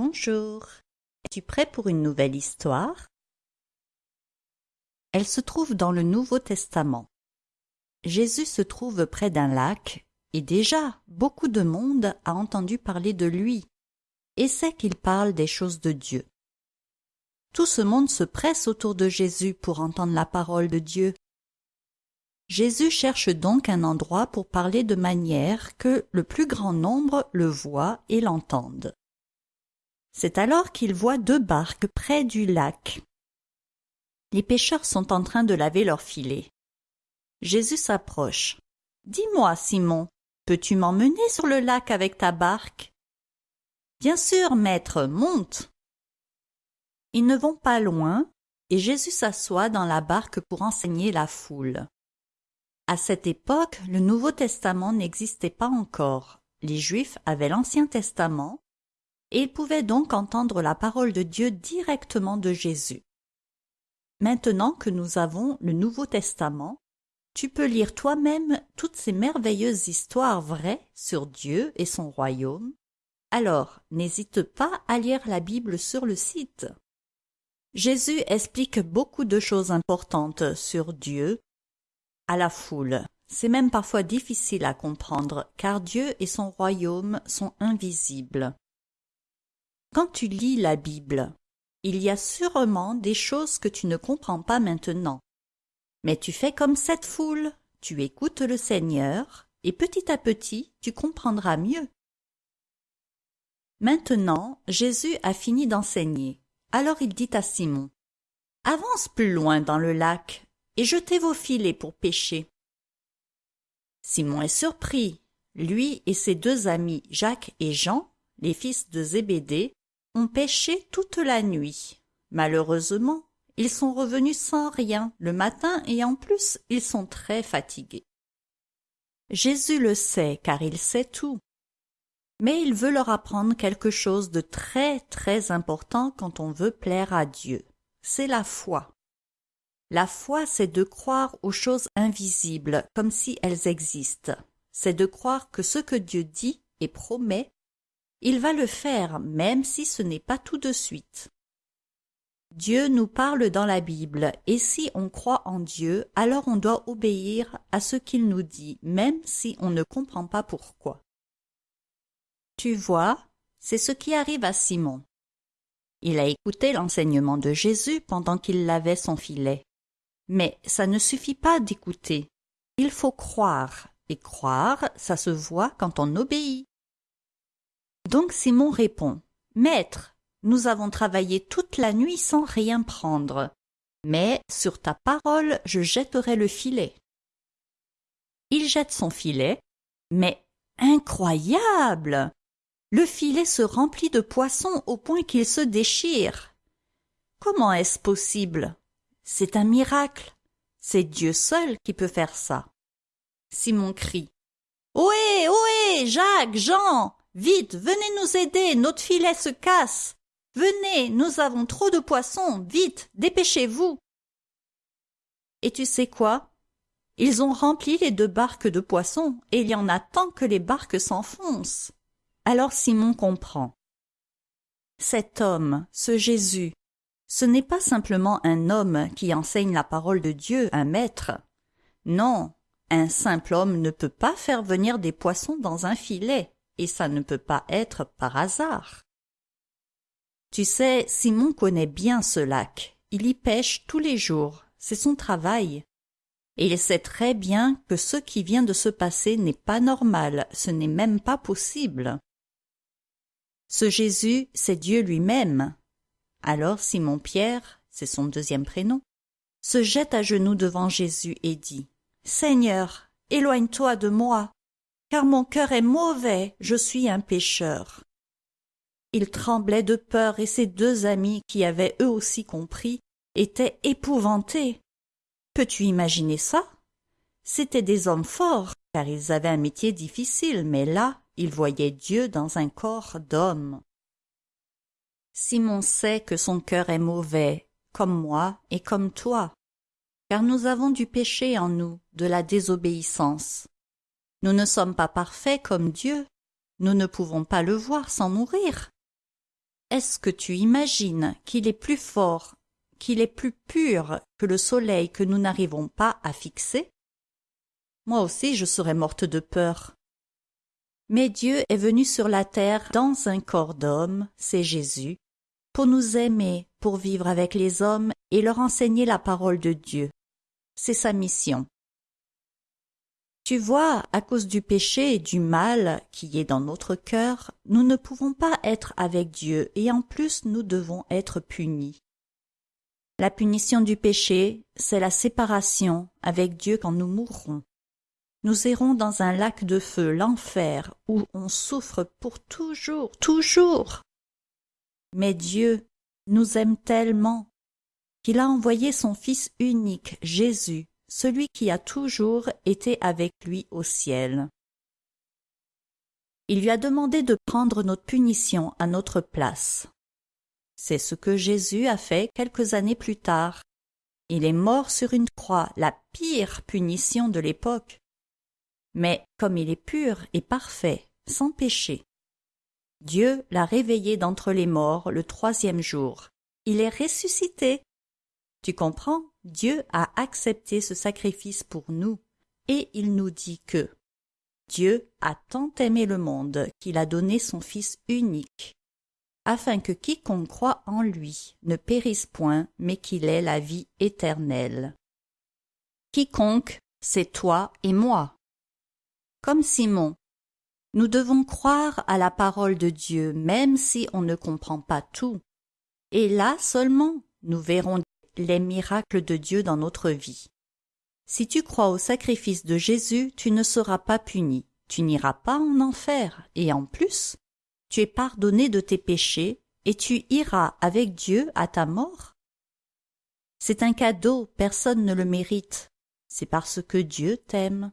Bonjour. Es-tu prêt pour une nouvelle histoire? Elle se trouve dans le Nouveau Testament. Jésus se trouve près d'un lac, et déjà beaucoup de monde a entendu parler de lui, et sait qu'il parle des choses de Dieu. Tout ce monde se presse autour de Jésus pour entendre la parole de Dieu. Jésus cherche donc un endroit pour parler de manière que le plus grand nombre le voit et l'entende. C'est alors qu'il voit deux barques près du lac. Les pêcheurs sont en train de laver leurs filets. Jésus s'approche. Dis-moi, Simon, peux-tu m'emmener sur le lac avec ta barque Bien sûr, maître, monte. Ils ne vont pas loin, et Jésus s'assoit dans la barque pour enseigner la foule. À cette époque, le Nouveau Testament n'existait pas encore. Les Juifs avaient l'Ancien Testament, ils pouvaient donc entendre la parole de Dieu directement de Jésus. Maintenant que nous avons le Nouveau Testament, tu peux lire toi-même toutes ces merveilleuses histoires vraies sur Dieu et son royaume. Alors, n'hésite pas à lire la Bible sur le site. Jésus explique beaucoup de choses importantes sur Dieu à la foule. C'est même parfois difficile à comprendre car Dieu et son royaume sont invisibles. Quand tu lis la Bible, il y a sûrement des choses que tu ne comprends pas maintenant. Mais tu fais comme cette foule, tu écoutes le Seigneur, et petit à petit tu comprendras mieux. Maintenant, Jésus a fini d'enseigner. Alors il dit à Simon, Avance plus loin dans le lac, et jetez vos filets pour pêcher. Simon est surpris. Lui et ses deux amis Jacques et Jean, les fils de Zébédée, ont pêché toute la nuit. Malheureusement, ils sont revenus sans rien le matin et en plus ils sont très fatigués. Jésus le sait car il sait tout. Mais il veut leur apprendre quelque chose de très très important quand on veut plaire à Dieu. C'est la foi. La foi, c'est de croire aux choses invisibles comme si elles existent. C'est de croire que ce que Dieu dit et promet il va le faire même si ce n'est pas tout de suite. Dieu nous parle dans la Bible, et si on croit en Dieu, alors on doit obéir à ce qu'il nous dit, même si on ne comprend pas pourquoi. Tu vois, c'est ce qui arrive à Simon. Il a écouté l'enseignement de Jésus pendant qu'il lavait son filet. Mais ça ne suffit pas d'écouter. Il faut croire, et croire, ça se voit quand on obéit. Donc Simon répond Maître, nous avons travaillé toute la nuit sans rien prendre, mais sur ta parole je jetterai le filet. Il jette son filet, mais incroyable Le filet se remplit de poissons au point qu'il se déchire. Comment est-ce possible? C'est un miracle. C'est Dieu seul qui peut faire ça. Simon crie. Ohé, ohé, Jacques, Jean, Vite, venez nous aider, notre filet se casse. Venez, nous avons trop de poissons, vite, dépêchez-vous. Et tu sais quoi? Ils ont rempli les deux barques de poissons, et il y en a tant que les barques s'enfoncent. Alors Simon comprend. Cet homme, ce Jésus, ce n'est pas simplement un homme qui enseigne la parole de Dieu, un maître. Non, un simple homme ne peut pas faire venir des poissons dans un filet et ça ne peut pas être par hasard. Tu sais, Simon connaît bien ce lac. Il y pêche tous les jours. C'est son travail. Et il sait très bien que ce qui vient de se passer n'est pas normal, ce n'est même pas possible. Ce Jésus, c'est Dieu lui-même. Alors Simon Pierre, c'est son deuxième prénom, se jette à genoux devant Jésus et dit Seigneur, éloigne-toi de moi, car mon cœur est mauvais, je suis un pécheur. Il tremblait de peur et ses deux amis, qui avaient eux aussi compris, étaient épouvantés. Peux-tu imaginer ça? C'étaient des hommes forts, car ils avaient un métier difficile, mais là, ils voyaient Dieu dans un corps d'homme. Simon sait que son cœur est mauvais, comme moi et comme toi, car nous avons du péché en nous, de la désobéissance. Nous ne sommes pas parfaits comme Dieu. Nous ne pouvons pas le voir sans mourir. est-ce que tu imagines qu'il est plus fort, qu'il est plus pur que le soleil que nous n'arrivons pas à fixer? Moi aussi je serais morte de peur. Mais Dieu est venu sur la terre dans un corps d'homme, c'est Jésus, pour nous aimer, pour vivre avec les hommes et leur enseigner la parole de Dieu. C'est sa mission. Tu vois, à cause du péché et du mal qui est dans notre cœur, nous ne pouvons pas être avec Dieu et en plus nous devons être punis. La punition du péché, c'est la séparation avec Dieu quand nous mourrons. Nous irons dans un lac de feu, l'enfer, où on souffre pour toujours, toujours. Mais Dieu nous aime tellement qu'il a envoyé son Fils unique, Jésus, celui qui a toujours été avec lui au ciel. Il lui a demandé de prendre notre punition à notre place. C'est ce que Jésus a fait quelques années plus tard. Il est mort sur une croix, la pire punition de l'époque. Mais comme il est pur et parfait, sans péché, Dieu l'a réveillé d'entre les morts le troisième jour. Il est ressuscité. Tu comprends? Dieu a accepté ce sacrifice pour nous, et il nous dit que Dieu a tant aimé le monde qu'il a donné son Fils unique, afin que quiconque croit en lui ne périsse point, mais qu'il ait la vie éternelle. Quiconque, c'est toi et moi. Comme Simon, nous devons croire à la parole de Dieu même si on ne comprend pas tout. Et là seulement nous verrons les miracles de Dieu dans notre vie. Si tu crois au sacrifice de Jésus, tu ne seras pas puni, tu n'iras pas en enfer, et en plus, tu es pardonné de tes péchés, et tu iras avec Dieu à ta mort. C'est un cadeau, personne ne le mérite, c'est parce que Dieu t'aime.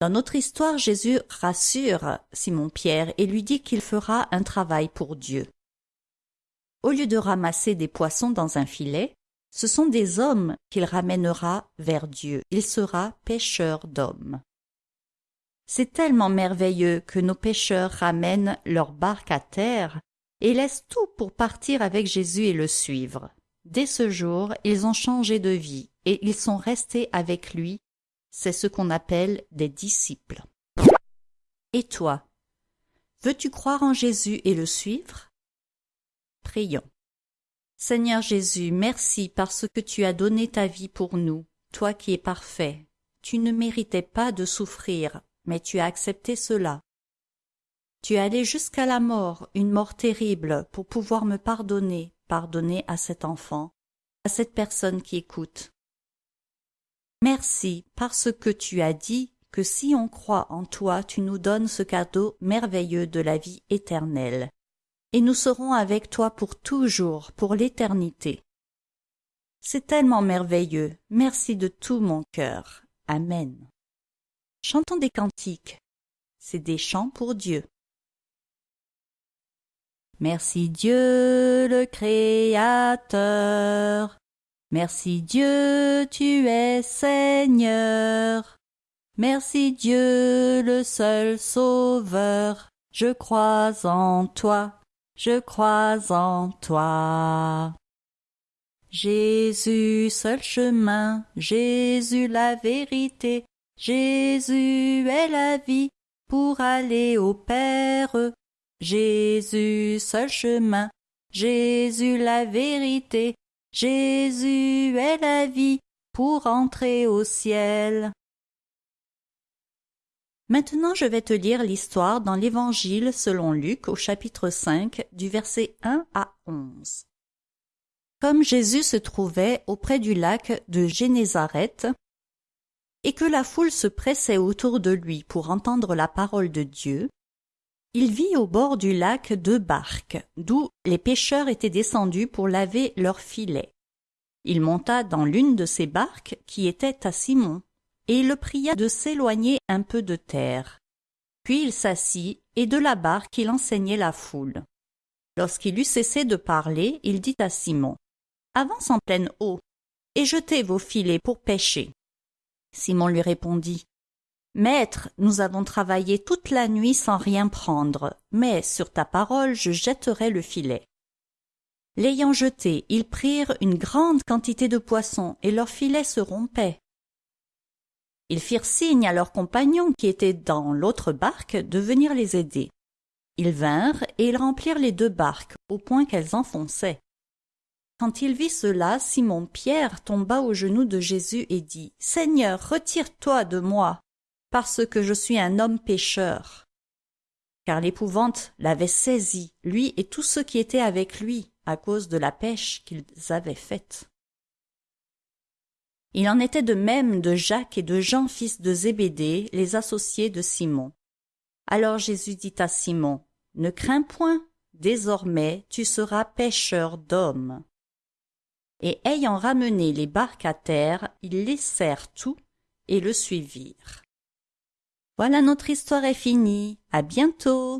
Dans notre histoire, Jésus rassure Simon-Pierre et lui dit qu'il fera un travail pour Dieu. Au lieu de ramasser des poissons dans un filet, ce sont des hommes qu'il ramènera vers Dieu. Il sera pêcheur d'hommes. C'est tellement merveilleux que nos pêcheurs ramènent leur barque à terre et laissent tout pour partir avec Jésus et le suivre. Dès ce jour, ils ont changé de vie et ils sont restés avec lui. C'est ce qu'on appelle des disciples. Et toi, veux-tu croire en Jésus et le suivre? Prions. Seigneur Jésus, merci parce que tu as donné ta vie pour nous, toi qui es parfait. Tu ne méritais pas de souffrir, mais tu as accepté cela. Tu es allé jusqu'à la mort, une mort terrible, pour pouvoir me pardonner, pardonner à cet enfant, à cette personne qui écoute. Merci parce que tu as dit que si on croit en toi, tu nous donnes ce cadeau merveilleux de la vie éternelle et nous serons avec toi pour toujours, pour l'éternité. C'est tellement merveilleux. Merci de tout mon cœur. Amen. Chantons des cantiques. C'est des chants pour Dieu. Merci Dieu le Créateur. Merci Dieu, tu es Seigneur. Merci Dieu le seul Sauveur. Je crois en toi je crois en toi. Jésus, seul chemin, Jésus la vérité, Jésus est la vie pour aller au Père. Jésus, seul chemin, Jésus la vérité, Jésus est la vie pour entrer au ciel. Maintenant je vais te lire l'histoire dans l'Évangile selon Luc au chapitre 5 du verset 1 à 11. Comme Jésus se trouvait auprès du lac de Génézareth, et que la foule se pressait autour de lui pour entendre la parole de Dieu, il vit au bord du lac deux barques, d'où les pêcheurs étaient descendus pour laver leurs filets. Il monta dans l'une de ces barques qui était à Simon, et il le pria de s'éloigner un peu de terre. Puis il s'assit, et de la barque il enseignait la foule. Lorsqu'il eut cessé de parler, il dit à Simon Avance en pleine eau, et jetez vos filets pour pêcher. Simon lui répondit Maître, nous avons travaillé toute la nuit sans rien prendre, mais sur ta parole je jetterai le filet. L'ayant jeté, ils prirent une grande quantité de poissons, et leur filet se rompait. Ils firent signe à leurs compagnons qui étaient dans l'autre barque de venir les aider. Ils vinrent et ils remplirent les deux barques au point qu'elles enfonçaient. Quand il vit cela, Simon Pierre tomba aux genoux de Jésus et dit Seigneur, retire-toi de moi, parce que je suis un homme pécheur. Car l'épouvante l'avait saisi, lui et tous ceux qui étaient avec lui, à cause de la pêche qu'ils avaient faite. Il en était de même de Jacques et de Jean fils de Zébédée, les associés de Simon. Alors Jésus dit à Simon, Ne crains point, désormais tu seras pêcheur d'hommes. Et ayant ramené les barques à terre, ils laissèrent tout et le suivirent. Voilà notre histoire est finie. À bientôt.